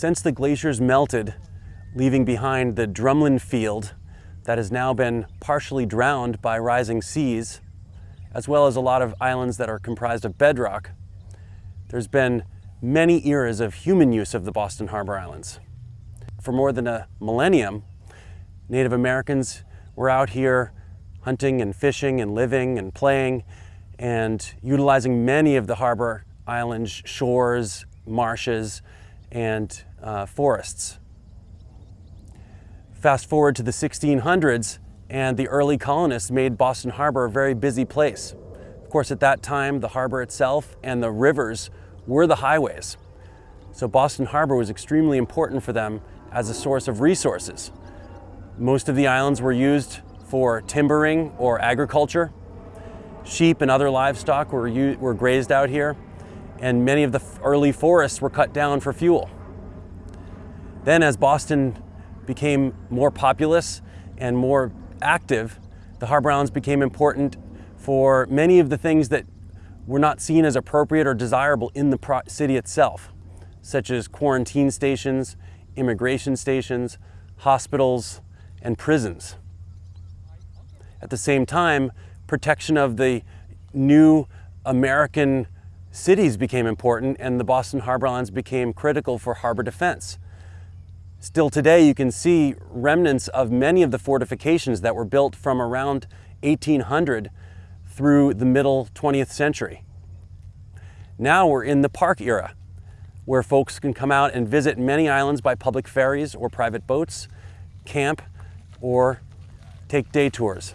Since the glaciers melted, leaving behind the drumlin field that has now been partially drowned by rising seas, as well as a lot of islands that are comprised of bedrock, there's been many eras of human use of the Boston Harbor Islands. For more than a millennium, Native Americans were out here hunting and fishing and living and playing and utilizing many of the harbor island's shores, marshes, and uh, forests. Fast forward to the 1600s and the early colonists made Boston Harbor a very busy place. Of course, at that time, the harbor itself and the rivers were the highways. So Boston Harbor was extremely important for them as a source of resources. Most of the islands were used for timbering or agriculture. Sheep and other livestock were, were grazed out here, and many of the early forests were cut down for fuel. Then as Boston became more populous and more active, the harbor islands became important for many of the things that were not seen as appropriate or desirable in the city itself, such as quarantine stations, immigration stations, hospitals, and prisons. At the same time, protection of the new American cities became important and the Boston Harbor Islands became critical for harbor defense. Still today, you can see remnants of many of the fortifications that were built from around 1800 through the middle 20th century. Now we're in the park era, where folks can come out and visit many islands by public ferries or private boats, camp, or take day tours.